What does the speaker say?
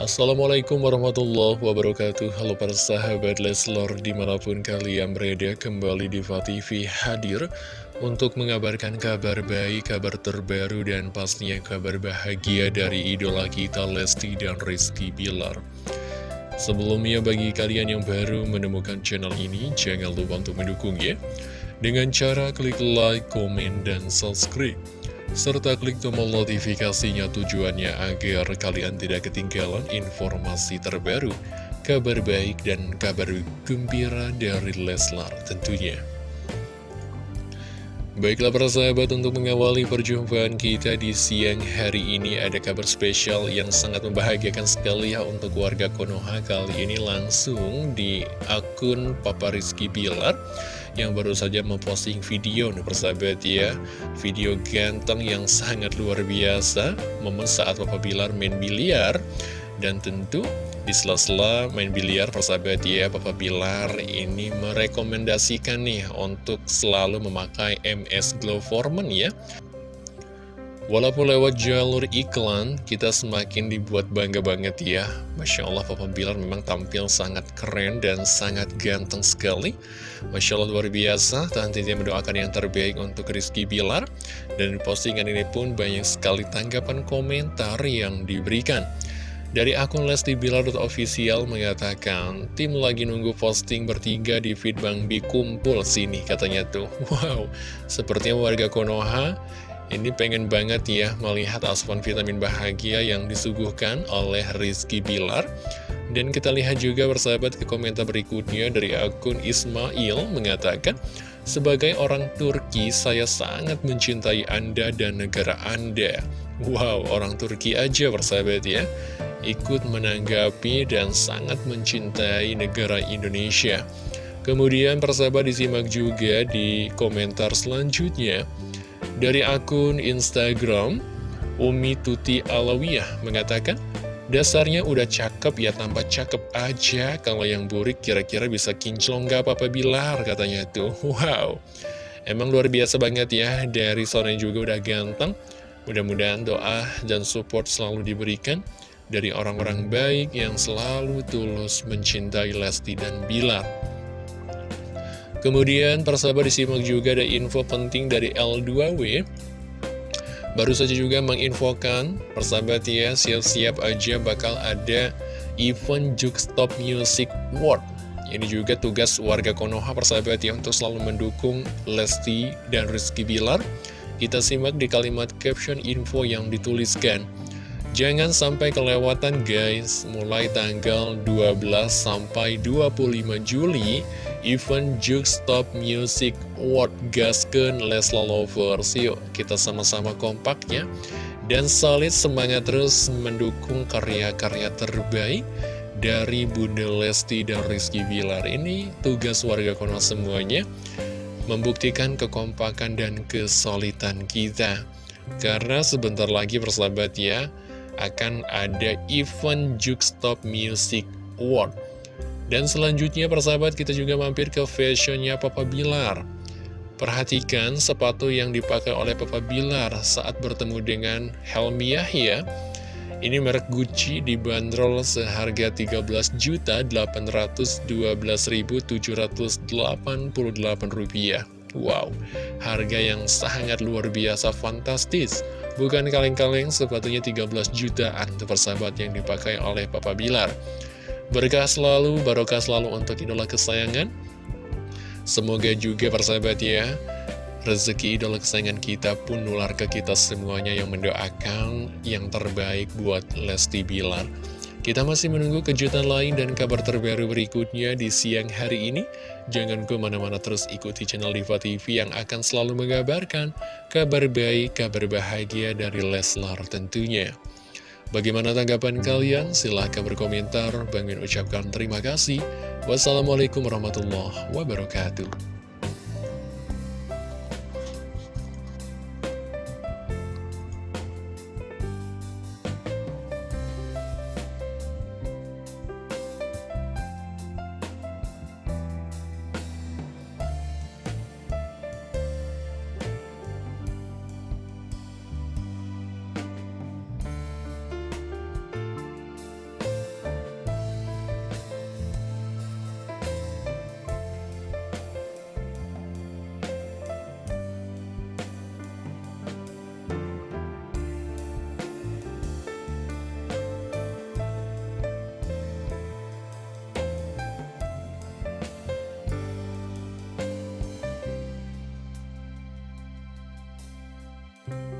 Assalamualaikum warahmatullahi wabarakatuh. Halo para sahabat Leslor di mana pun kalian berada kembali di TV hadir Untuk mengabarkan kabar baik, kabar terbaru dan pastinya kabar bahagia dari idola kita Lesti dan Rizky Bilar. Sebelumnya bagi kalian yang baru menemukan channel ini Jangan lupa untuk mendukung ya Dengan cara klik like, komen, dan subscribe serta klik tombol notifikasinya tujuannya agar kalian tidak ketinggalan informasi terbaru, kabar baik dan kabar gembira dari Leslar tentunya. Baiklah para sahabat untuk mengawali perjumpaan kita di siang hari ini ada kabar spesial yang sangat membahagiakan sekali ya untuk warga Konoha kali ini langsung di akun Papa Rizky Bilar yang baru saja memposting video nih persahabat ya. Video ganteng yang sangat luar biasa Momen saat Papa Bilar main biliar. Dan tentu di sela-sela main biliar persahabat ya Papa Bilar ini merekomendasikan nih untuk selalu memakai MS Glow Foreman ya Walaupun lewat jalur iklan, kita semakin dibuat bangga banget ya. Masya Allah, Papa Bilar memang tampil sangat keren dan sangat ganteng sekali. Masya Allah, luar biasa. Tentunya mendoakan yang terbaik untuk Rizky Bilar. Dan postingan ini pun banyak sekali tanggapan komentar yang diberikan. Dari akun Lesti Bilar.official mengatakan, tim lagi nunggu posting bertiga di feed Bang Bi kumpul sini katanya tuh. Wow, sepertinya warga Konoha ini pengen banget ya melihat asupan vitamin bahagia yang disuguhkan oleh Rizky Bilar. Dan kita lihat juga bersahabat ke komentar berikutnya dari akun Ismail mengatakan, Sebagai orang Turki, saya sangat mencintai Anda dan negara Anda. Wow, orang Turki aja bersahabat ya, ikut menanggapi dan sangat mencintai negara Indonesia. Kemudian persahabat disimak juga di komentar selanjutnya. Dari akun Instagram, Umi Tuti Alawiyah mengatakan, Dasarnya udah cakep ya, tampak cakep aja. Kalau yang burik kira-kira bisa kinclong gak apa-apa Bilar, katanya tuh. Wow, emang luar biasa banget ya. Dari sore juga udah ganteng. Mudah-mudahan doa dan support selalu diberikan dari orang-orang baik yang selalu tulus mencintai Lesti dan Bilar. Kemudian persahabat disimak juga ada info penting dari L2W Baru saja juga menginfokan persahabat ya siap-siap aja bakal ada event Jukestop Music World Ini juga tugas warga Konoha persahabat ya untuk selalu mendukung Lesti dan Rizky Bilar. Kita simak di kalimat caption info yang dituliskan. Jangan sampai kelewatan guys, mulai tanggal 12 sampai 25 Juli, event Stop Music World Gasken Lesla Lovers. Yuk, kita sama-sama kompaknya dan solid semangat terus mendukung karya-karya terbaik dari Bunda Lesti dan Rizky Bilar. Ini tugas warga Konoha semuanya, membuktikan kekompakan dan kesolidan kita. Karena sebentar lagi persahabat ya, akan ada event Jukestop Music Award. Dan selanjutnya persahabat kita juga mampir ke fashionnya Papa Bilar. Perhatikan sepatu yang dipakai oleh Papa Bilar saat bertemu dengan Helmi Yahya. Ini merek Gucci dibanderol seharga 13.812.788 rupiah. Wow, harga yang sangat luar biasa fantastis. Bukan kaleng-kaleng sepatunya 13 jutaan untuk persahabat yang dipakai oleh Papa Bilar. Berkah selalu, barokah selalu untuk idola kesayangan. Semoga juga persahabat ya, rezeki idola kesayangan kita pun nular ke kita semuanya yang mendoakan yang terbaik buat Lesti Bilar. Kita masih menunggu kejutan lain dan kabar terbaru berikutnya di siang hari ini. Jangan ke mana-mana terus ikuti channel Diva TV yang akan selalu mengabarkan kabar baik, kabar bahagia dari Leslar tentunya. Bagaimana tanggapan kalian? Silahkan berkomentar. Bang Min ucapkan terima kasih. Wassalamualaikum warahmatullahi wabarakatuh. Ya.